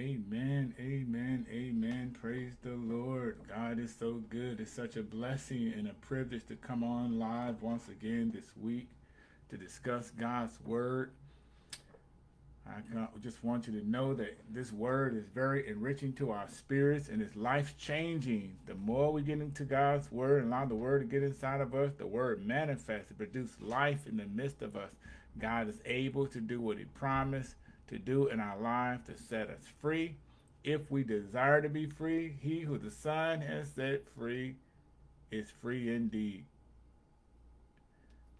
Amen, amen, amen. Praise the Lord. God is so good. It's such a blessing and a privilege to come on live once again this week to discuss God's word. I just want you to know that this word is very enriching to our spirits and it's life changing. The more we get into God's word and allow the word to get inside of us, the word manifests to produce life in the midst of us. God is able to do what he promised to do in our lives to set us free. If we desire to be free, he who the Son has set free is free indeed.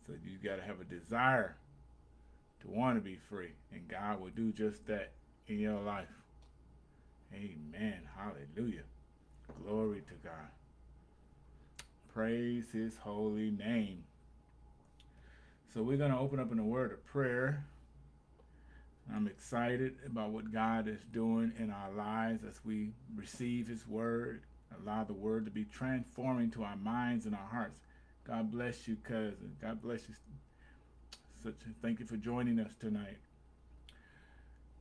So you got to have a desire to want to be free, and God will do just that in your life. Amen. Hallelujah. Glory to God. Praise his holy name. So we're going to open up in a word of prayer. I'm excited about what God is doing in our lives as we receive his word, allow the word to be transforming to our minds and our hearts. God bless you, cousin. God bless you. Such thank you for joining us tonight.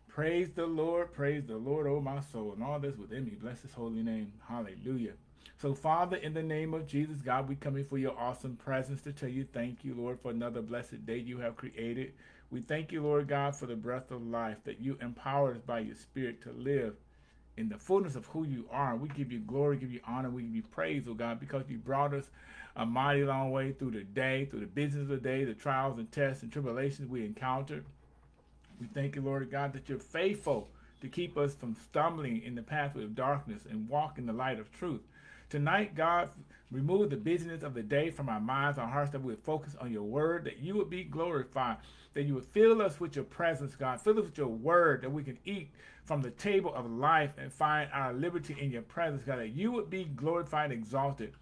Praise the Lord, praise the Lord, oh my soul, and all this within me. Bless his holy name. Hallelujah. So, Father, in the name of Jesus, God, we come before your awesome presence to tell you thank you, Lord, for another blessed day you have created. We thank you, Lord God, for the breath of life that you empower us by your spirit to live in the fullness of who you are. We give you glory, give you honor, we give you praise, oh God, because you brought us a mighty long way through the day, through the business of the day, the trials and tests and tribulations we encountered. We thank you, Lord God, that you're faithful to keep us from stumbling in the pathway of darkness and walk in the light of truth. Tonight, God, remove the busyness of the day from our minds, our hearts, that we would focus on your word, that you would be glorified, that you would fill us with your presence, God. Fill us with your word, that we can eat from the table of life and find our liberty in your presence, God, that you would be glorified and exalted.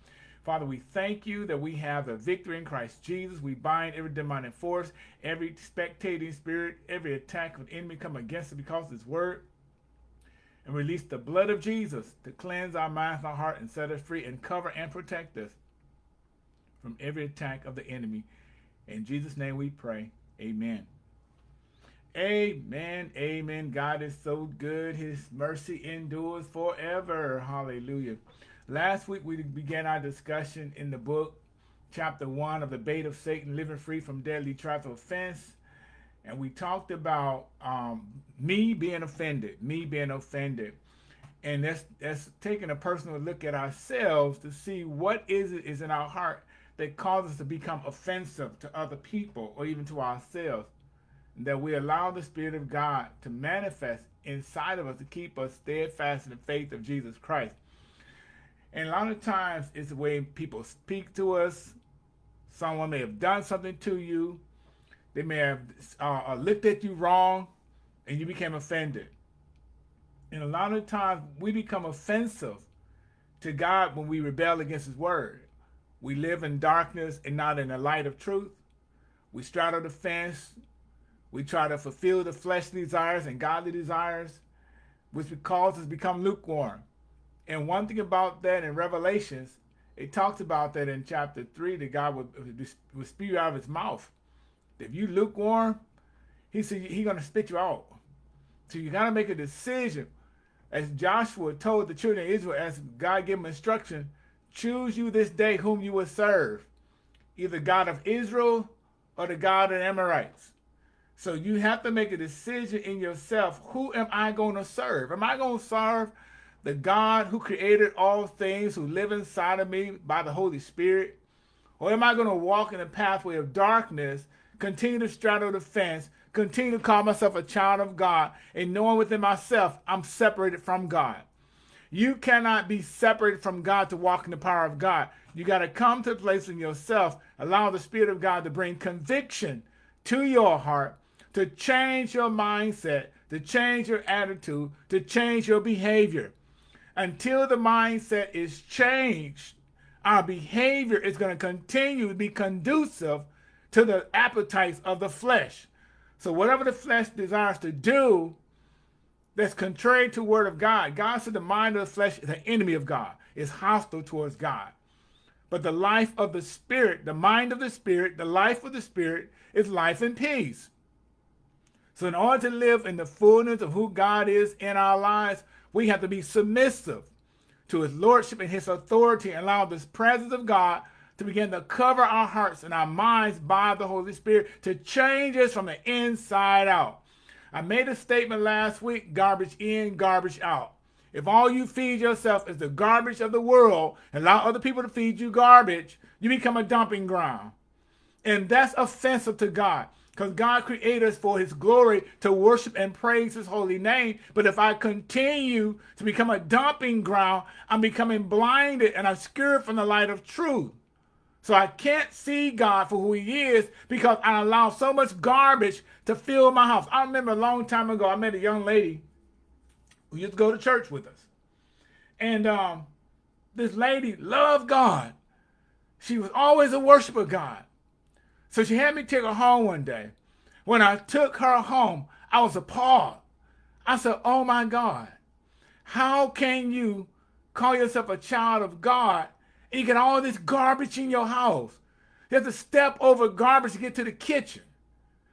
Father, we thank you that we have the victory in Christ Jesus. We bind every demonic force, every spectating spirit, every attack of enemy come against us because of his word and release the blood of Jesus to cleanse our minds our heart and set us free and cover and protect us from every attack of the enemy. In Jesus' name we pray. Amen. Amen. Amen. God is so good. His mercy endures forever. Hallelujah. Last week we began our discussion in the book, chapter 1 of the Bait of Satan, Living Free from Deadly Traps of Offense and we talked about um, me being offended, me being offended. And that's, that's taking a personal look at ourselves to see what is it is in our heart that causes us to become offensive to other people or even to ourselves. That we allow the Spirit of God to manifest inside of us to keep us steadfast in the faith of Jesus Christ. And a lot of times it's the way people speak to us. Someone may have done something to you they may have uh, uh, looked at you wrong and you became offended. And a lot of times we become offensive to God when we rebel against his word. We live in darkness and not in the light of truth. We straddle the fence. We try to fulfill the fleshly desires and godly desires, which causes us to become lukewarm. And one thing about that in Revelations, it talks about that in chapter 3, that God would, would spew out of his mouth if you lukewarm, he said he's going to spit you out. So you got to make a decision. As Joshua told the children of Israel, as God gave him instruction, choose you this day whom you will serve. Either God of Israel or the God of the Amorites. So you have to make a decision in yourself. Who am I going to serve? Am I going to serve the God who created all things, who live inside of me by the Holy Spirit? Or am I going to walk in the pathway of darkness continue to straddle the fence, continue to call myself a child of God, and knowing within myself I'm separated from God. You cannot be separated from God to walk in the power of God. You got to come to a place in yourself, allow the Spirit of God to bring conviction to your heart, to change your mindset, to change your attitude, to change your behavior. Until the mindset is changed, our behavior is going to continue to be conducive to the appetites of the flesh. So whatever the flesh desires to do that's contrary to word of God, God said the mind of the flesh is an enemy of God, is hostile towards God. But the life of the spirit, the mind of the spirit, the life of the spirit is life and peace. So in order to live in the fullness of who God is in our lives, we have to be submissive to his lordship and his authority and allow this presence of God to begin to cover our hearts and our minds by the Holy Spirit to change us from the inside out. I made a statement last week, garbage in, garbage out. If all you feed yourself is the garbage of the world and allow other people to feed you garbage, you become a dumping ground. And that's offensive to God because God created us for his glory to worship and praise his holy name. But if I continue to become a dumping ground, I'm becoming blinded and obscured from the light of truth. So I can't see God for who he is because I allow so much garbage to fill my house. I remember a long time ago, I met a young lady who used to go to church with us. And um, this lady loved God. She was always a worshiper of God. So she had me take her home one day. When I took her home, I was appalled. I said, oh my God, how can you call yourself a child of God and you get all this garbage in your house. You have to step over garbage to get to the kitchen.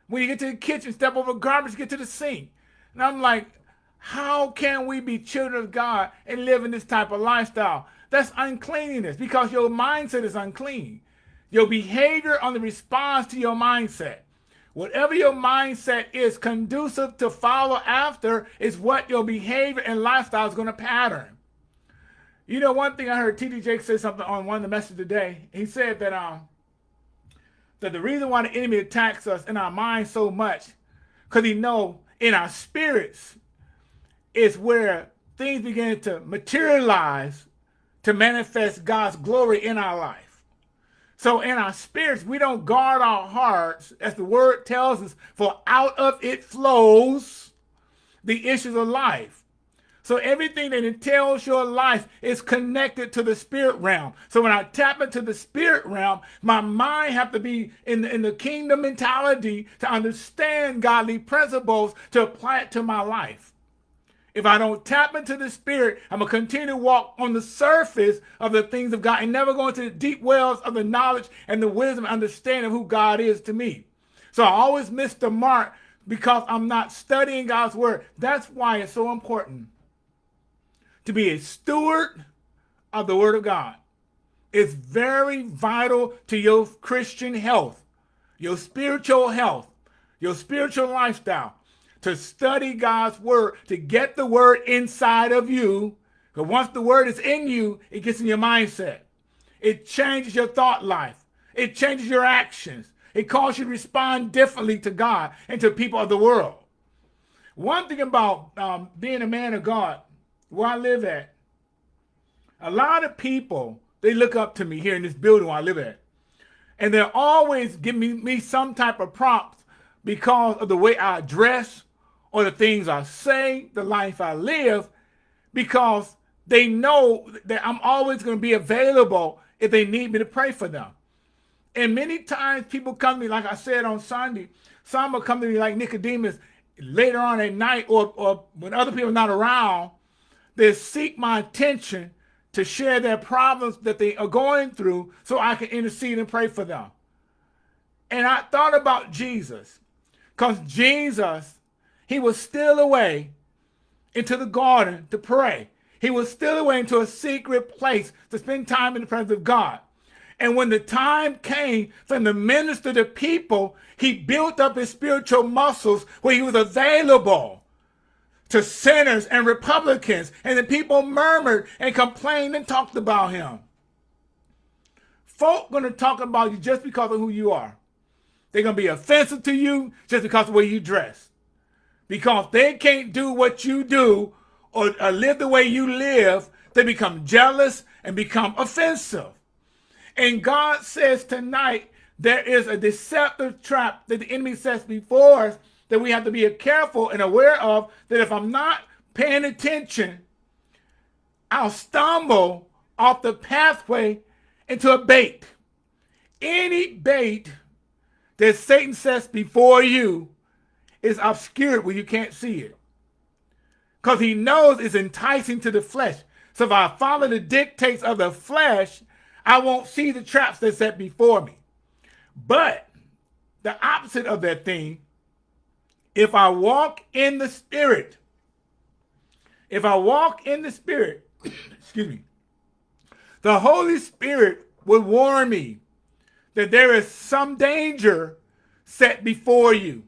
When you get to the kitchen, step over garbage to get to the sink. And I'm like, how can we be children of God and live in this type of lifestyle? That's uncleanness because your mindset is unclean. Your behavior on the response to your mindset. Whatever your mindset is conducive to follow after is what your behavior and lifestyle is going to pattern. You know, one thing I heard T.D. Jakes say something on one of the messages today. He said that um that the reason why the enemy attacks us in our mind so much, because he know in our spirits is where things begin to materialize to manifest God's glory in our life. So in our spirits, we don't guard our hearts, as the word tells us, for out of it flows the issues of life. So everything that entails your life is connected to the spirit realm. So when I tap into the spirit realm, my mind have to be in the, in the kingdom mentality to understand godly principles to apply it to my life. If I don't tap into the spirit, I'm going to continue to walk on the surface of the things of God and never go into the deep wells of the knowledge and the wisdom and understanding of who God is to me. So I always miss the mark because I'm not studying God's word. That's why it's so important to be a steward of the word of God. It's very vital to your Christian health, your spiritual health, your spiritual lifestyle, to study God's word, to get the word inside of you. Because once the word is in you, it gets in your mindset. It changes your thought life. It changes your actions. It causes you to respond differently to God and to people of the world. One thing about um, being a man of God where I live at, a lot of people, they look up to me here in this building where I live at. And they're always giving me, me some type of props because of the way I dress or the things I say, the life I live, because they know that I'm always going to be available if they need me to pray for them. And many times people come to me, like I said on Sunday, some will come to me like Nicodemus later on at night or, or when other people are not around, they seek my attention to share their problems that they are going through so I can intercede and pray for them. And I thought about Jesus because Jesus, he was still away into the garden to pray. He was still away into a secret place to spend time in the presence of God. And when the time came for him to minister to people, he built up his spiritual muscles where he was available to sinners and Republicans, and the people murmured and complained and talked about him. Folk gonna talk about you just because of who you are. They're gonna be offensive to you just because of the way you dress. Because they can't do what you do or, or live the way you live, they become jealous and become offensive. And God says tonight, there is a deceptive trap that the enemy sets before us that we have to be careful and aware of that if I'm not paying attention, I'll stumble off the pathway into a bait. Any bait that Satan sets before you is obscured where you can't see it. Because he knows it's enticing to the flesh. So if I follow the dictates of the flesh, I won't see the traps that's set before me. But the opposite of that thing if I walk in the spirit, if I walk in the spirit, excuse me, the Holy Spirit will warn me that there is some danger set before you.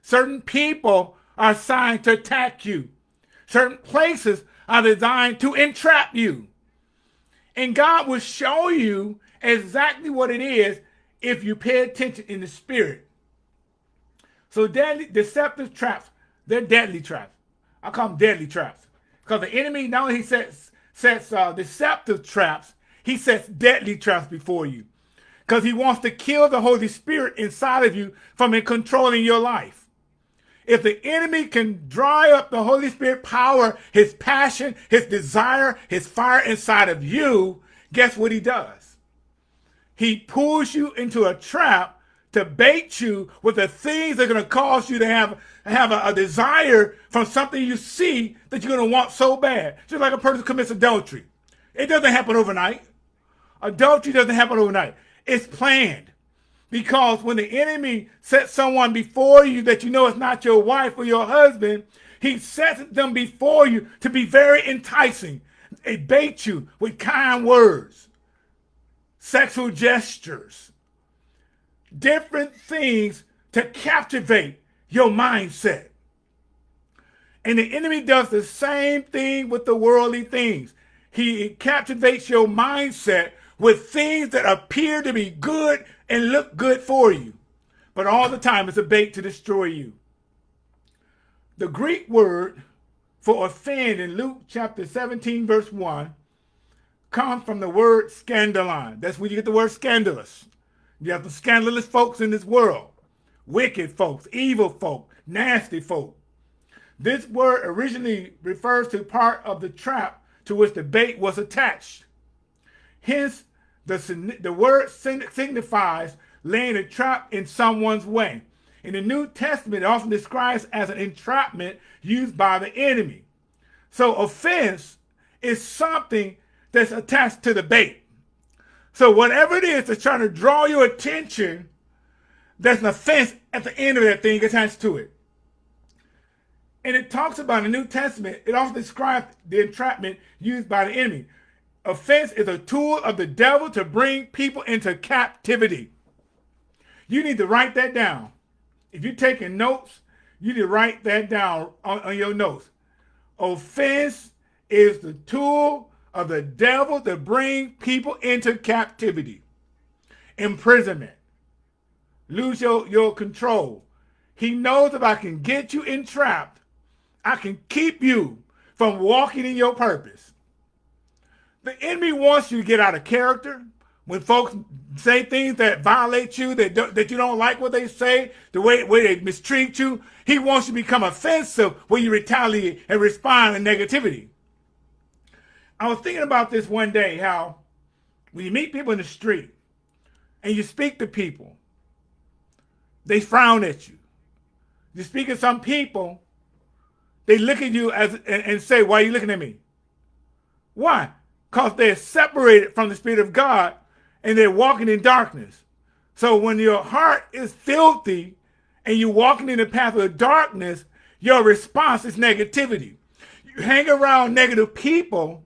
Certain people are assigned to attack you. Certain places are designed to entrap you. And God will show you exactly what it is if you pay attention in the spirit. So deadly, deceptive traps, they're deadly traps. I call them deadly traps. Because the enemy, not only he sets, sets uh, deceptive traps, he sets deadly traps before you. Because he wants to kill the Holy Spirit inside of you from controlling your life. If the enemy can dry up the Holy Spirit power, his passion, his desire, his fire inside of you, guess what he does? He pulls you into a trap to bait you with the things that are going to cause you to have, have a, a desire from something you see that you're going to want so bad. Just like a person commits adultery. It doesn't happen overnight. Adultery doesn't happen overnight. It's planned. Because when the enemy sets someone before you that you know is not your wife or your husband, he sets them before you to be very enticing. They bait you with kind words, sexual gestures, different things to captivate your mindset. And the enemy does the same thing with the worldly things. He captivates your mindset with things that appear to be good and look good for you. But all the time it's a bait to destroy you. The Greek word for offend in Luke chapter 17 verse 1 comes from the word scandalon. That's where you get the word scandalous. You have the scandalous folks in this world. Wicked folks, evil folk, nasty folk. This word originally refers to part of the trap to which the bait was attached. Hence, the, the word signifies laying a trap in someone's way. In the New Testament, it often describes as an entrapment used by the enemy. So offense is something that's attached to the bait. So whatever it is that's trying to draw your attention, there's an offense at the end of that thing attached to it. And it talks about in the New Testament, it also describes the entrapment used by the enemy. Offense is a tool of the devil to bring people into captivity. You need to write that down. If you're taking notes, you need to write that down on, on your notes. Offense is the tool of the devil to bring people into captivity, imprisonment, lose your, your control. He knows if I can get you entrapped, I can keep you from walking in your purpose. The enemy wants you to get out of character. When folks say things that violate you, that, that you don't like what they say, the way, way they mistreat you, he wants you to become offensive when you retaliate and respond in negativity. I was thinking about this one day, how when you meet people in the street and you speak to people, they frown at you. You speak to some people, they look at you as and, and say, why are you looking at me? Why? because they're separated from the Spirit of God and they're walking in darkness. So when your heart is filthy and you're walking in the path of darkness, your response is negativity. You hang around negative people,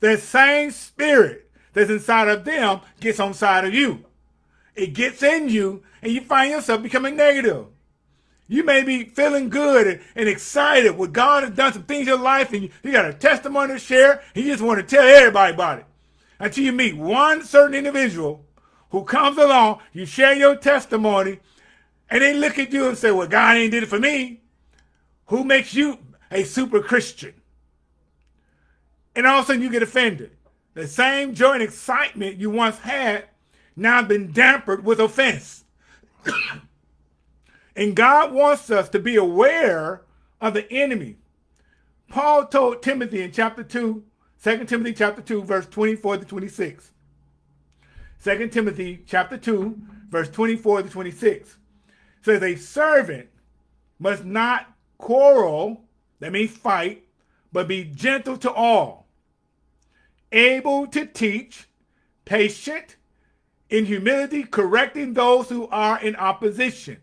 that same spirit that's inside of them gets on side of you. It gets in you and you find yourself becoming negative. You may be feeling good and, excited what God has done some things in your life and you, you got a testimony to share and you just want to tell everybody about it. Until you meet one certain individual who comes along, you share your testimony, and they look at you and say, well, God ain't did it for me. Who makes you a super Christian? And all of a sudden you get offended. The same joy and excitement you once had now been dampered with offense. And God wants us to be aware of the enemy. Paul told Timothy in chapter 2, 2 Timothy chapter 2, verse 24 to 26. 2 Timothy chapter 2, verse 24 to 26 says a servant must not quarrel, that means fight, but be gentle to all, able to teach, patient, in humility, correcting those who are in opposition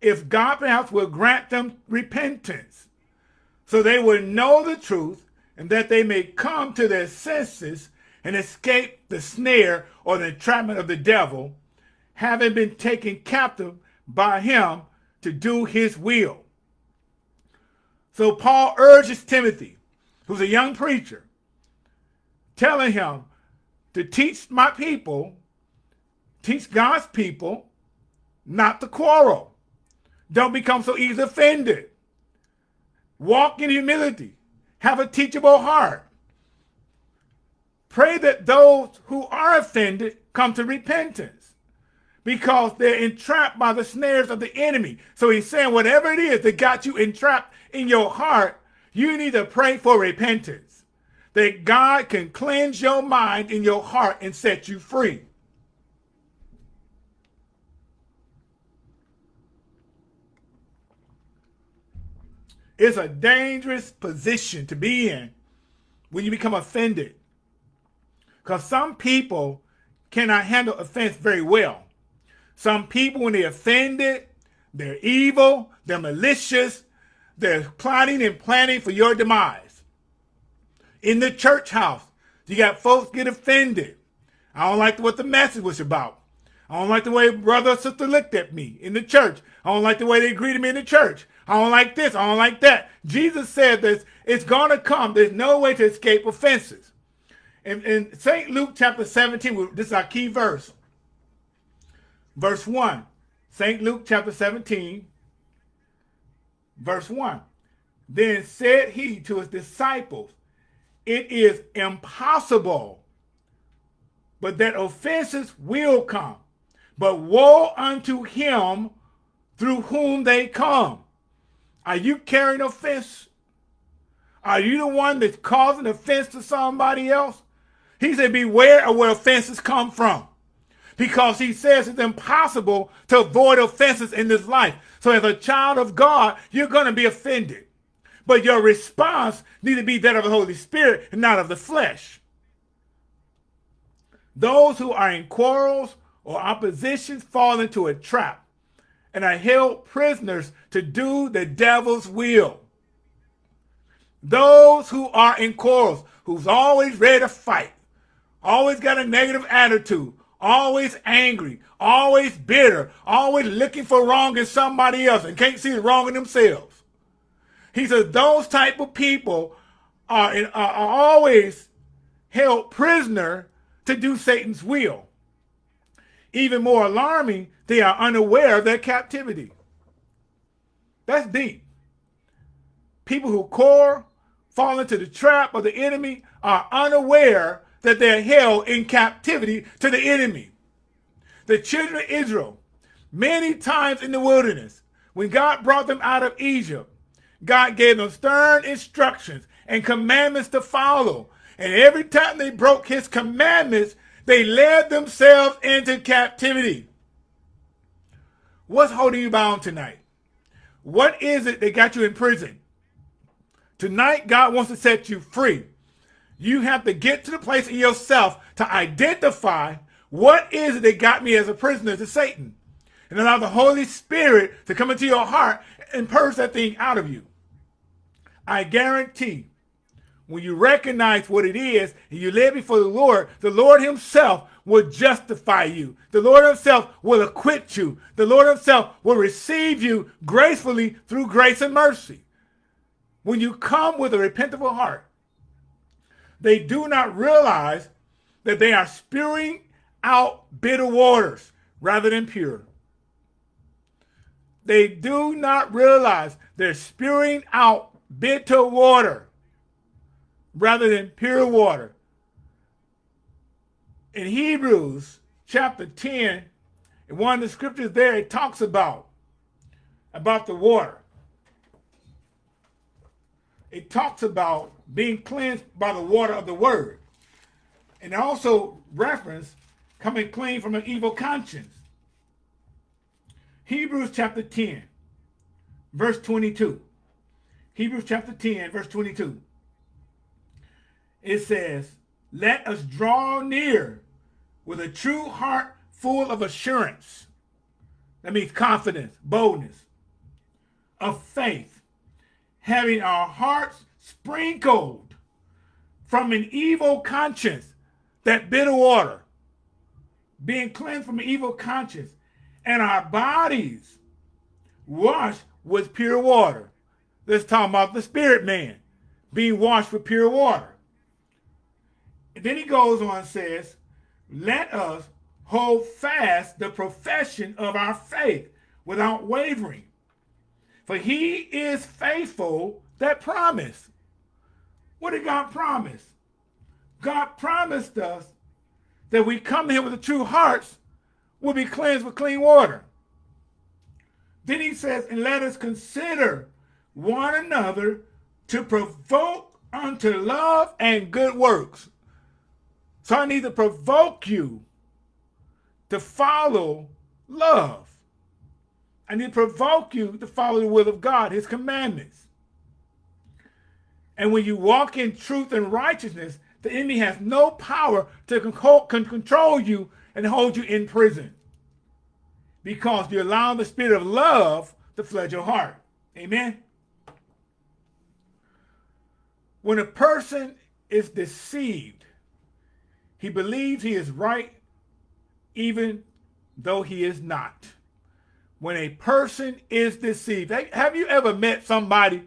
if God perhaps will grant them repentance, so they will know the truth and that they may come to their senses and escape the snare or the entrapment of the devil, having been taken captive by him to do his will. So Paul urges Timothy, who's a young preacher, telling him to teach my people, teach God's people, not to quarrel. Don't become so easily offended. Walk in humility. Have a teachable heart. Pray that those who are offended come to repentance because they're entrapped by the snares of the enemy. So he's saying whatever it is that got you entrapped in your heart, you need to pray for repentance. That God can cleanse your mind and your heart and set you free. It's a dangerous position to be in when you become offended. Because some people cannot handle offense very well. Some people, when they're offended, they're evil, they're malicious, they're plotting and planning for your demise. In the church house, you got folks get offended. I don't like what the message was about. I don't like the way brother or sister looked at me in the church. I don't like the way they greeted me in the church. I don't like this. I don't like that. Jesus said this. It's going to come. There's no way to escape offenses. In, in St. Luke chapter 17, this is our key verse. Verse 1. St. Luke chapter 17, verse 1. Then said he to his disciples, It is impossible, but that offenses will come. But woe unto him through whom they come. Are you carrying offense? Are you the one that's causing offense to somebody else? He said, beware of where offenses come from. Because he says it's impossible to avoid offenses in this life. So as a child of God, you're going to be offended. But your response needs to be that of the Holy Spirit and not of the flesh. Those who are in quarrels or oppositions fall into a trap and are held prisoners to do the devil's will. Those who are in quarrels, who's always ready to fight, always got a negative attitude, always angry, always bitter, always looking for wrong in somebody else and can't see the wrong in themselves. He says those type of people are, in, are always held prisoner to do Satan's will. Even more alarming, they are unaware of their captivity. That's deep. People who core, fall into the trap of the enemy, are unaware that they're held in captivity to the enemy. The children of Israel, many times in the wilderness, when God brought them out of Egypt, God gave them stern instructions and commandments to follow. And every time they broke his commandments, they led themselves into captivity. What's holding you bound tonight? What is it that got you in prison? Tonight, God wants to set you free. You have to get to the place in yourself to identify what is it that got me as a prisoner to Satan. And allow the Holy Spirit to come into your heart and purge that thing out of you. I guarantee when you recognize what it is and you live before the Lord, the Lord himself will justify you. The Lord himself will acquit you. The Lord himself will receive you gracefully through grace and mercy. When you come with a repentable heart, they do not realize that they are spewing out bitter waters rather than pure. They do not realize they're spewing out bitter water rather than pure water. In Hebrews chapter 10, in one of the scriptures there, it talks about, about the water. It talks about being cleansed by the water of the word. And also reference coming clean from an evil conscience. Hebrews chapter 10, verse 22. Hebrews chapter 10, verse 22 it says, let us draw near with a true heart full of assurance. That means confidence, boldness. of faith, having our hearts sprinkled from an evil conscience, that bitter water, being cleansed from an evil conscience, and our bodies washed with pure water. Let's talk about the spirit man being washed with pure water. And then he goes on and says, let us hold fast the profession of our faith without wavering. For he is faithful that promised. What did God promise? God promised us that we come to him with the true hearts will be cleansed with clean water. Then he says, and let us consider one another to provoke unto love and good works. So I need to provoke you to follow love. I need to provoke you to follow the will of God, his commandments. And when you walk in truth and righteousness, the enemy has no power to control you and hold you in prison because you allow the spirit of love to flood your heart. Amen. When a person is deceived, he believes he is right even though he is not. When a person is deceived, have you ever met somebody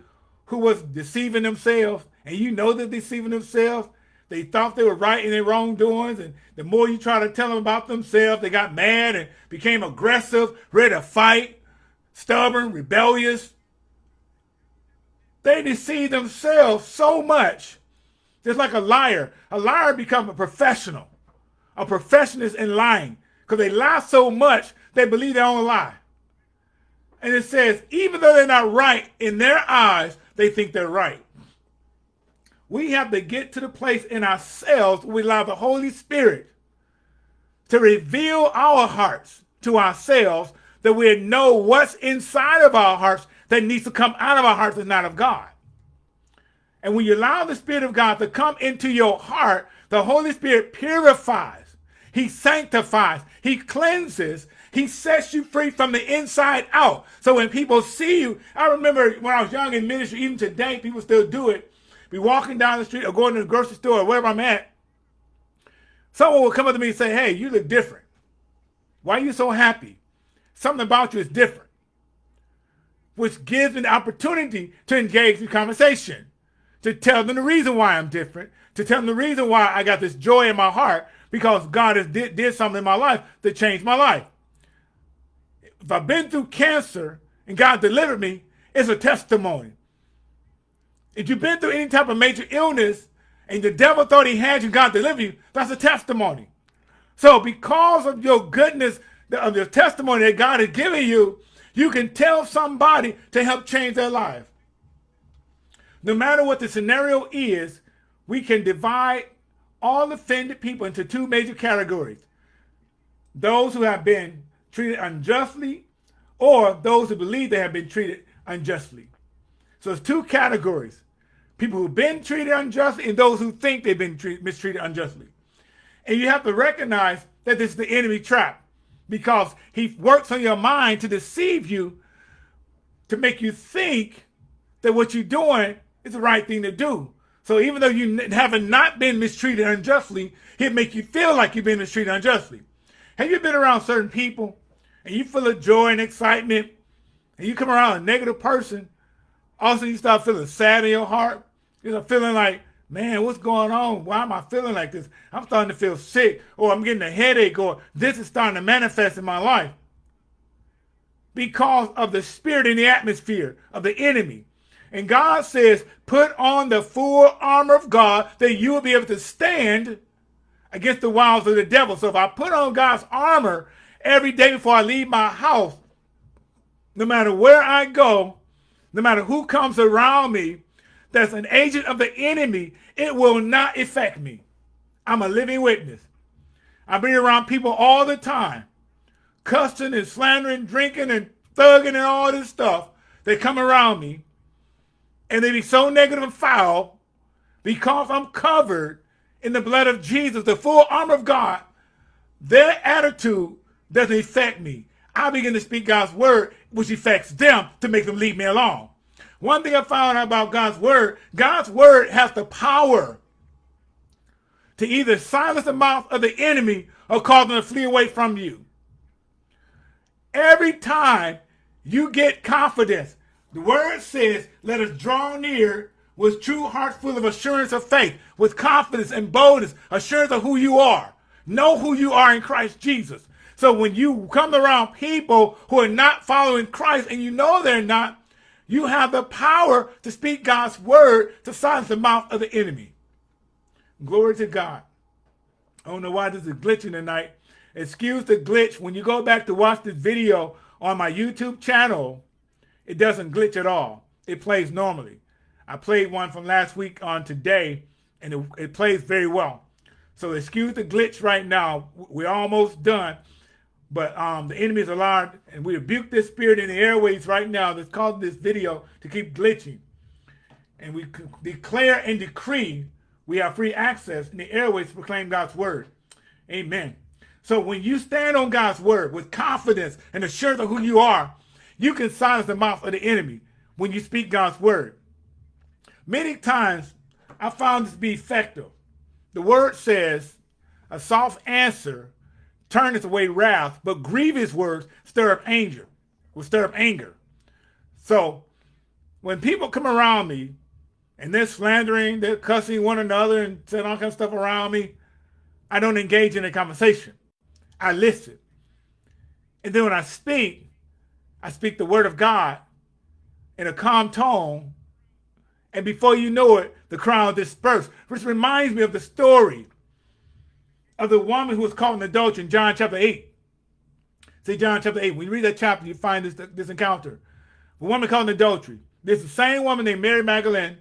who was deceiving themselves and you know they're deceiving themselves they thought they were right in their wrongdoings, and the more you try to tell them about themselves, they got mad and became aggressive, ready to fight, stubborn, rebellious. They deceive themselves so much. Just like a liar. A liar becomes a professional. A professional in lying. Because they lie so much, they believe their own lie. And it says, even though they're not right in their eyes, they think they're right. We have to get to the place in ourselves we allow the Holy Spirit to reveal our hearts to ourselves that we know what's inside of our hearts that needs to come out of our hearts is not of God. And when you allow the Spirit of God to come into your heart, the Holy Spirit purifies, He sanctifies, He cleanses, He sets you free from the inside out. So when people see you, I remember when I was young in ministry, even today, people still do it be walking down the street or going to the grocery store or wherever I'm at, someone will come up to me and say, hey, you look different. Why are you so happy? Something about you is different. Which gives me the opportunity to engage in conversation, to tell them the reason why I'm different, to tell them the reason why I got this joy in my heart, because God has did, did something in my life that changed my life. If I've been through cancer and God delivered me, it's a testimony. If you've been through any type of major illness and the devil thought he had you, God delivered you, that's a testimony. So because of your goodness, of your testimony that God has given you, you can tell somebody to help change their life. No matter what the scenario is, we can divide all offended people into two major categories. Those who have been treated unjustly or those who believe they have been treated unjustly. So it's two categories people who've been treated unjustly and those who think they've been mistreated unjustly. And you have to recognize that this is the enemy trap because he works on your mind to deceive you, to make you think that what you're doing is the right thing to do. So even though you haven't not been mistreated unjustly, he'll make you feel like you've been mistreated unjustly. Have you been around certain people and you feel a joy and excitement and you come around a negative person also, you start feeling sad in your heart. You know, feeling like, man, what's going on? Why am I feeling like this? I'm starting to feel sick, or I'm getting a headache, or this is starting to manifest in my life. Because of the spirit in the atmosphere of the enemy. And God says, put on the full armor of God that you will be able to stand against the wiles of the devil. So if I put on God's armor every day before I leave my house, no matter where I go, no matter who comes around me that's an agent of the enemy, it will not affect me. I'm a living witness. I be around people all the time, cussing and slandering, drinking and thugging and all this stuff. They come around me and they be so negative and foul because I'm covered in the blood of Jesus, the full armor of God. Their attitude doesn't affect me. I begin to speak God's word which affects them to make them leave me alone. One thing I found out about God's word, God's word has the power to either silence the mouth of the enemy or cause them to flee away from you. Every time you get confidence, the word says, let us draw near with true heart full of assurance of faith, with confidence and boldness, assurance of who you are. Know who you are in Christ Jesus. So when you come around people who are not following Christ and you know they're not, you have the power to speak God's word to silence the mouth of the enemy. Glory to God. I don't know why this is glitching tonight. Excuse the glitch. When you go back to watch this video on my YouTube channel, it doesn't glitch at all. It plays normally. I played one from last week on today, and it, it plays very well. So excuse the glitch right now. We're almost done. But um, the enemy is alarmed, and we rebuke this spirit in the airways right now that's causing this video to keep glitching. And we declare and decree we have free access in the airways to proclaim God's word. Amen. So when you stand on God's word with confidence and assurance of who you are, you can silence the mouth of the enemy when you speak God's word. Many times I found this to be effective. The word says, a soft answer turneth away wrath, but grievous words stir up anger, will stir up anger. So when people come around me and they're slandering, they're cussing one another and saying all kinds of stuff around me, I don't engage in a conversation. I listen. And then when I speak, I speak the word of God in a calm tone. And before you know it, the crowd dispersed, which reminds me of the story of the woman who was caught in adultery in John chapter 8. See John chapter 8. When you read that chapter, you find this, this encounter. A woman caught in adultery. There's the same woman named Mary Magdalene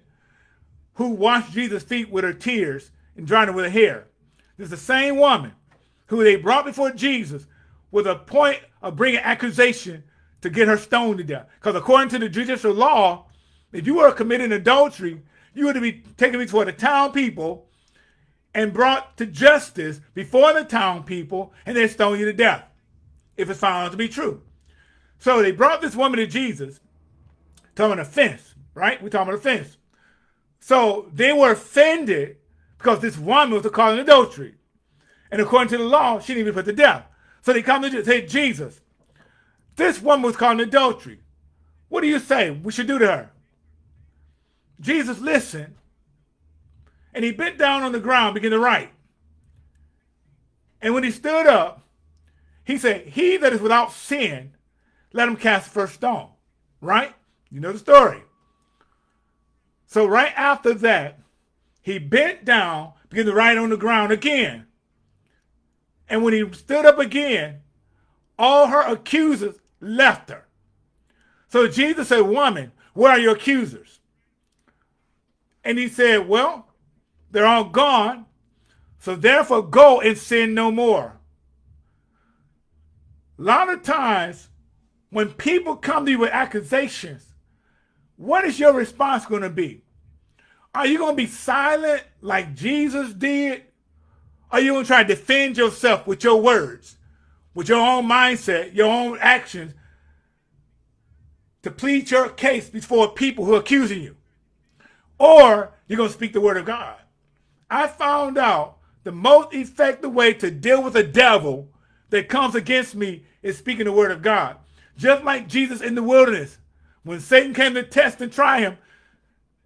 who washed Jesus' feet with her tears and dried them with her hair. There's the same woman who they brought before Jesus with a point of bringing accusation to get her stoned to death. Because according to the judicial law, if you were committing adultery, you would be taken before the town people and brought to justice before the town people, and they stone you to death if it's found to be true. So they brought this woman to Jesus, talking about offense, right? We're talking about offense. So they were offended because this woman was caught in adultery. And according to the law, she didn't be put to death. So they come to say, Jesus, this woman was caught adultery. What do you say we should do to her? Jesus listened, and he bent down on the ground, began to write. And when he stood up, he said, he that is without sin, let him cast the first stone. Right? You know the story. So right after that, he bent down, began to write on the ground again. And when he stood up again, all her accusers left her. So Jesus said, woman, where are your accusers? And he said, well, they're all gone. So therefore go and sin no more. A lot of times when people come to you with accusations, what is your response going to be? Are you going to be silent like Jesus did? Are you going to try to defend yourself with your words, with your own mindset, your own actions, to plead your case before people who are accusing you? Or you're going to speak the word of God. I found out the most effective way to deal with a devil that comes against me is speaking the word of God. Just like Jesus in the wilderness, when Satan came to test and try him,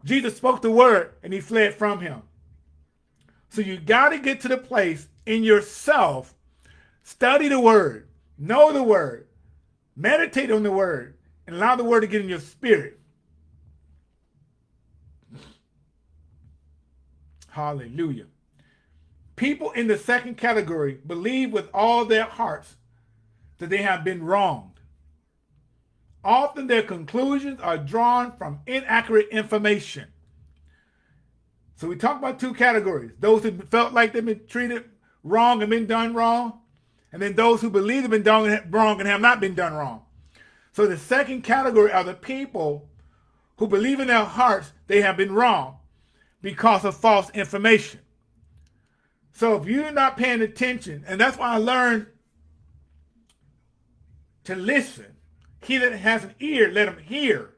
Jesus spoke the word and he fled from him. So you got to get to the place in yourself, study the word, know the word, meditate on the word, and allow the word to get in your spirit. Hallelujah. People in the second category believe with all their hearts that they have been wronged. Often their conclusions are drawn from inaccurate information. So we talk about two categories. Those who felt like they've been treated wrong and been done wrong. And then those who believe they've been done wrong and have not been done wrong. So the second category are the people who believe in their hearts they have been wrong because of false information. So if you're not paying attention, and that's why I learned to listen He that has an ear, let him hear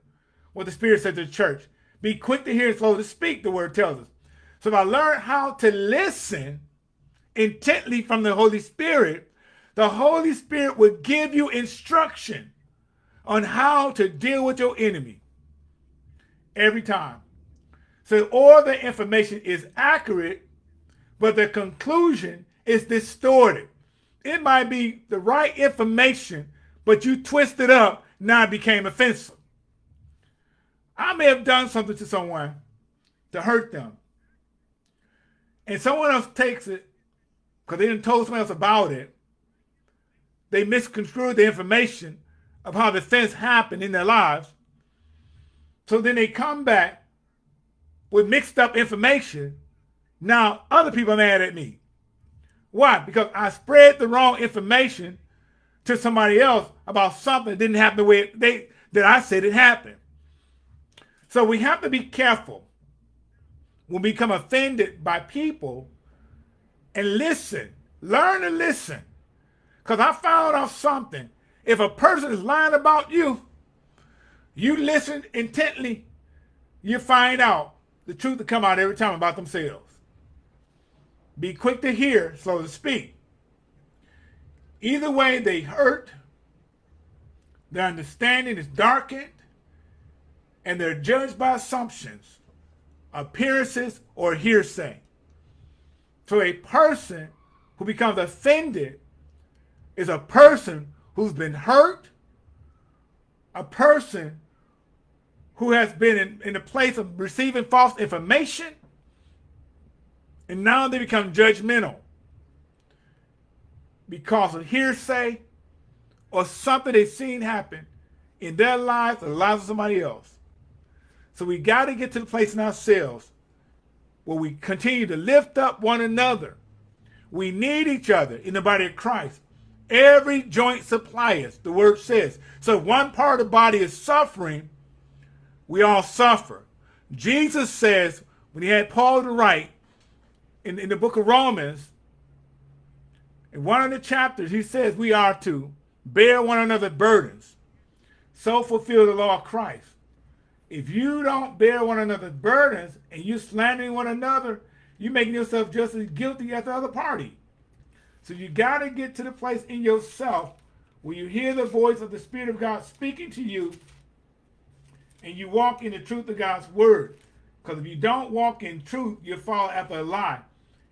what the Spirit said to the church. Be quick to hear and slow to speak, the word tells us. So if I learn how to listen intently from the Holy Spirit, the Holy Spirit will give you instruction on how to deal with your enemy every time. So all the information is accurate, but the conclusion is distorted. It might be the right information, but you twist it up, now it became offensive. I may have done something to someone to hurt them. And someone else takes it because they didn't tell someone else about it. They misconstrued the information of how the offense happened in their lives. So then they come back with mixed up information. Now other people are mad at me. Why? Because I spread the wrong information to somebody else about something that didn't happen the way they that I said it happened. So we have to be careful when we become offended by people and listen. Learn to listen. Because I found out something. If a person is lying about you, you listen intently, you find out the truth to come out every time about themselves. Be quick to hear, slow to speak. Either way, they hurt, their understanding is darkened, and they're judged by assumptions, appearances, or hearsay. So a person who becomes offended is a person who's been hurt, a person who has been in, in the place of receiving false information, and now they become judgmental because of hearsay or something they've seen happen in their lives or the lives of somebody else. So we got to get to the place in ourselves where we continue to lift up one another. We need each other in the body of Christ. Every joint supplies, the word says. So one part of the body is suffering, we all suffer. Jesus says, when he had Paul to write in, in the book of Romans, in one of the chapters, he says we are to bear one another's burdens, so fulfill the law of Christ. If you don't bear one another's burdens and you're slandering one another, you're making yourself just as guilty as the other party. So you got to get to the place in yourself where you hear the voice of the Spirit of God speaking to you and you walk in the truth of God's word. Because if you don't walk in truth, you fall after a lie.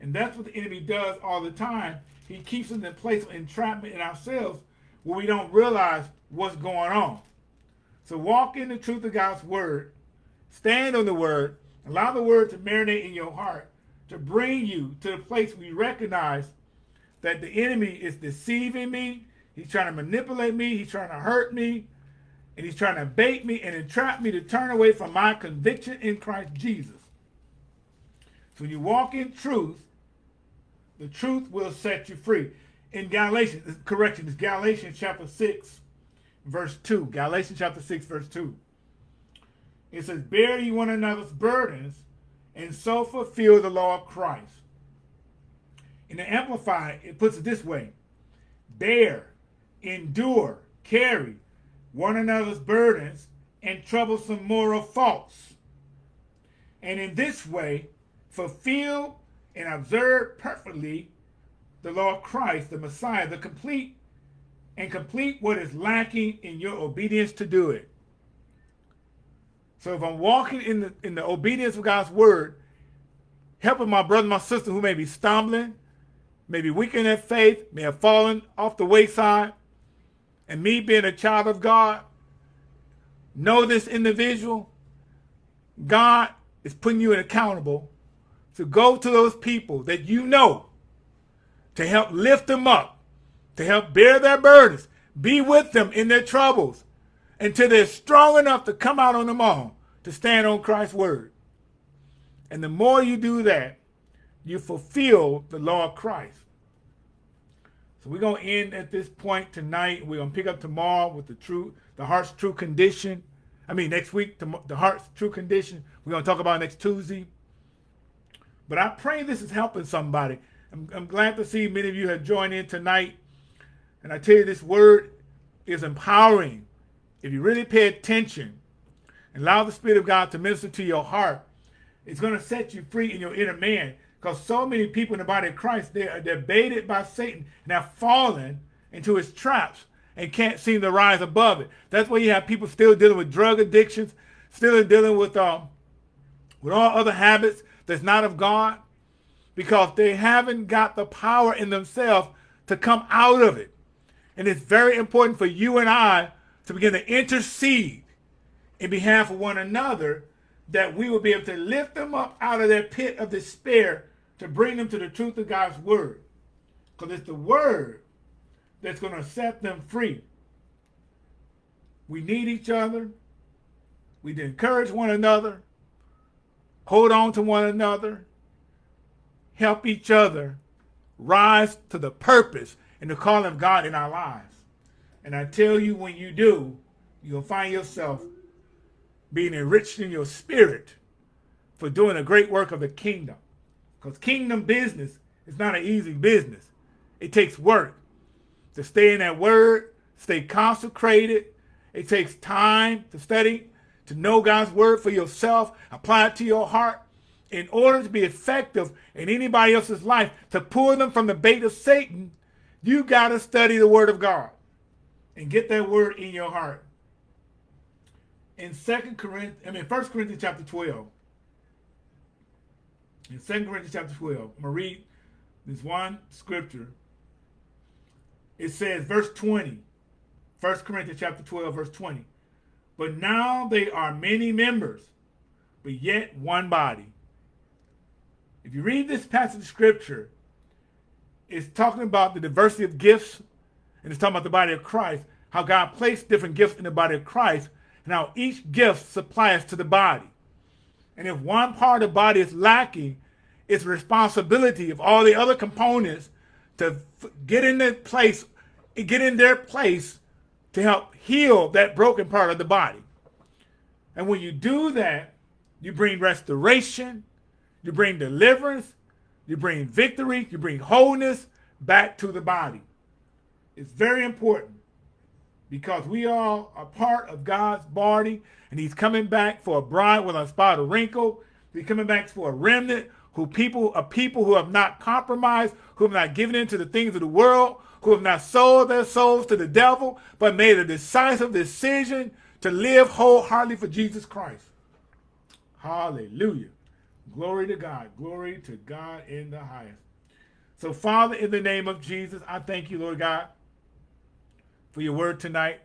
And that's what the enemy does all the time. He keeps us in place of entrapment in ourselves where we don't realize what's going on. So walk in the truth of God's word, stand on the word, allow the word to marinate in your heart to bring you to the place where you recognize that the enemy is deceiving me. He's trying to manipulate me. He's trying to hurt me. And he's trying to bait me and entrap me to turn away from my conviction in Christ Jesus. So when you walk in truth, the truth will set you free. In Galatians, correction, it's Galatians chapter 6, verse 2. Galatians chapter 6, verse 2. It says, Bear ye one another's burdens, and so fulfill the law of Christ. In the Amplified, it puts it this way. Bear, endure, carry one another's burdens and troublesome moral faults. And in this way, fulfill and observe perfectly the law of Christ, the Messiah, the complete and complete what is lacking in your obedience to do it. So if I'm walking in the in the obedience of God's word, helping my brother, my sister who may be stumbling, maybe weak in their faith, may have fallen off the wayside, and me being a child of God, know this individual, God is putting you accountable to go to those people that you know to help lift them up to help bear their burdens, be with them in their troubles until they're strong enough to come out on them all to stand on Christ's word. And the more you do that, you fulfill the law of Christ. So we're going to end at this point tonight. We're going to pick up tomorrow with the true, the heart's true condition. I mean, next week, the heart's true condition. We're going to talk about next Tuesday. But I pray this is helping somebody. I'm, I'm glad to see many of you have joined in tonight. And I tell you, this word is empowering. if you really pay attention and allow the Spirit of God to minister to your heart, it's going to set you free in your inner man. Because so many people in the body of Christ, they are, they're baited by Satan and have fallen into his traps and can't seem to rise above it. That's why you have people still dealing with drug addictions, still dealing with um, with all other habits that's not of God, because they haven't got the power in themselves to come out of it. And it's very important for you and I to begin to intercede in behalf of one another that we will be able to lift them up out of their pit of despair to bring them to the truth of God's word. Because it's the word that's going to set them free. We need each other. We need to encourage one another, hold on to one another, help each other rise to the purpose and the calling of God in our lives. And I tell you, when you do, you'll find yourself being enriched in your spirit for doing a great work of the kingdom. Because kingdom business is not an easy business. It takes work to stay in that word, stay consecrated. It takes time to study, to know God's word for yourself, apply it to your heart. In order to be effective in anybody else's life, to pull them from the bait of Satan, you got to study the word of God and get that word in your heart. In Second Corinthians, I mean First Corinthians chapter 12. In Second Corinthians chapter 12, I'm gonna read this one scripture. It says, verse 20, 1 Corinthians chapter 12, verse 20. But now they are many members, but yet one body. If you read this passage of scripture, it's talking about the diversity of gifts, and it's talking about the body of Christ, how God placed different gifts in the body of Christ, and how each gift supplies to the body. And if one part of the body is lacking, it's responsibility of all the other components to get in their place, get in their place to help heal that broken part of the body. And when you do that, you bring restoration, you bring deliverance, you bring victory, you bring wholeness back to the body. It's very important because we all are part of God's body and he's coming back for a bride with a spot of wrinkle. He's coming back for a remnant who people are people who have not compromised, who have not given in to the things of the world, who have not sold their souls to the devil, but made a decisive decision to live wholeheartedly for Jesus Christ. Hallelujah. Glory to God. Glory to God in the highest. So, Father, in the name of Jesus, I thank you, Lord God, for your word tonight.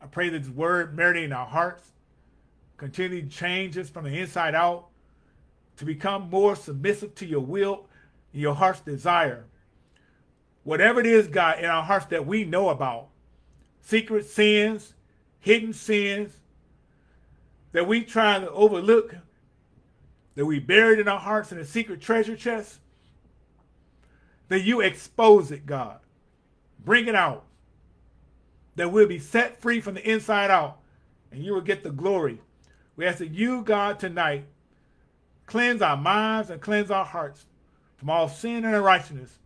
I pray that this word marinate in our hearts, continue to change us from the inside out to become more submissive to your will and your heart's desire. Whatever it is, God, in our hearts that we know about, secret sins, hidden sins, that we try to overlook, that we buried in our hearts in a secret treasure chest, that you expose it, God. Bring it out. That we'll be set free from the inside out, and you will get the glory. We ask that you, God, tonight, cleanse our minds and cleanse our hearts from all sin and unrighteousness,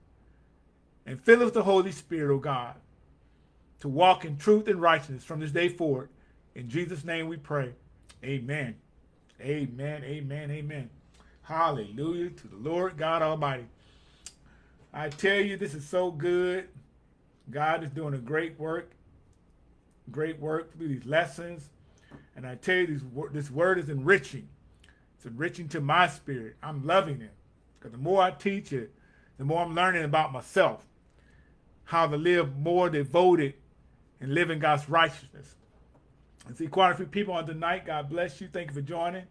and fill us with the Holy Spirit, O God, to walk in truth and righteousness from this day forward. In Jesus' name we pray. Amen. Amen. Amen. Amen. Hallelujah to the Lord God Almighty. I tell you, this is so good. God is doing a great work. Great work through these lessons. And I tell you, this, this word is enriching. It's enriching to my spirit. I'm loving it. Because the more I teach it, the more I'm learning about myself. How to live more devoted and live in God's righteousness. I see quite a few people on tonight. God bless you. Thank you for joining.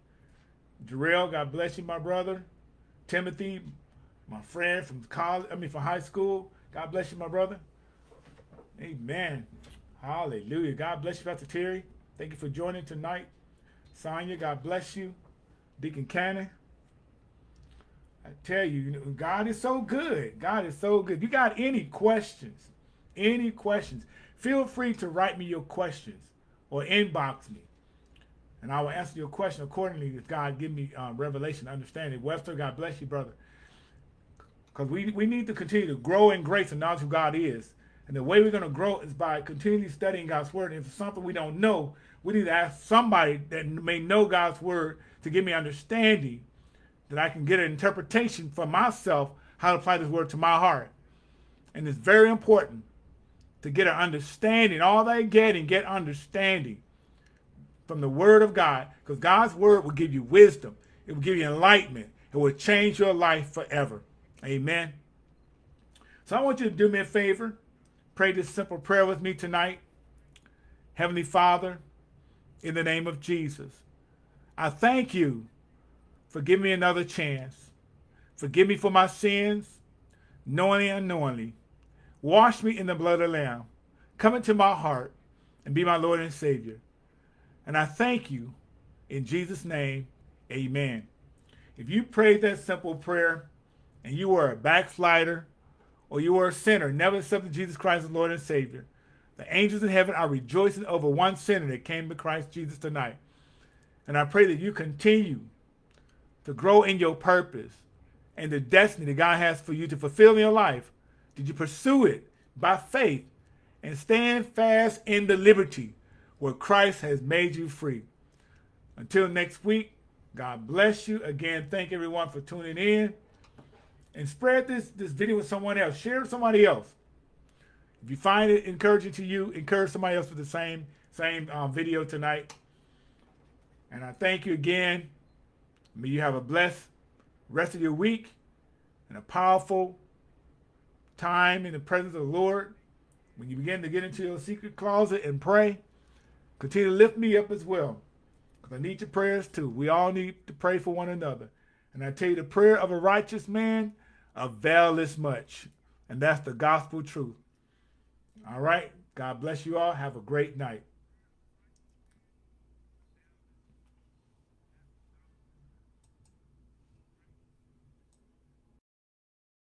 Jarrell, God bless you, my brother. Timothy, my friend from college, I mean from high school. God bless you, my brother. Amen. Hallelujah. God bless you, Pastor Terry. Thank you for joining tonight. Sonia, God bless you. Deacon Cannon. I tell you, God is so good. God is so good. If you got any questions, any questions, feel free to write me your questions or inbox me. And I will answer your question accordingly if God give me uh, revelation, understanding. Webster, God bless you, brother. Because we, we need to continue to grow in grace and knowledge who God is. And the way we're going to grow is by continually studying God's word. And if it's something we don't know, we need to ask somebody that may know God's word to give me understanding that I can get an interpretation for myself how to apply this word to my heart. And it's very important to get an understanding. All they get and get understanding from the word of God. Because God's word will give you wisdom. It will give you enlightenment. It will change your life forever. Amen. So I want you to do me a favor. Pray this simple prayer with me tonight. Heavenly Father, in the name of Jesus, I thank you for giving me another chance. Forgive me for my sins, knowingly and unknowingly. Wash me in the blood of the Lamb. Come into my heart and be my Lord and Savior. And I thank you in Jesus' name. Amen. If you prayed that simple prayer and you were a backslider or you are a sinner, never accepted Jesus Christ as Lord and Savior, the angels in heaven are rejoicing over one sinner that came to Christ Jesus tonight. And I pray that you continue to grow in your purpose and the destiny that God has for you to fulfill in your life. Did you pursue it by faith and stand fast in the liberty where Christ has made you free? Until next week, God bless you. Again, thank everyone for tuning in. And spread this, this video with someone else. Share it with somebody else. If you find it encouraging to you, encourage somebody else with the same, same um, video tonight. And I thank you again. May you have a blessed rest of your week and a powerful time in the presence of the Lord. When you begin to get into your secret closet and pray, continue to lift me up as well. Because I need your prayers too. We all need to pray for one another. And I tell you, the prayer of a righteous man availeth much. And that's the gospel truth. All right. God bless you all. Have a great night.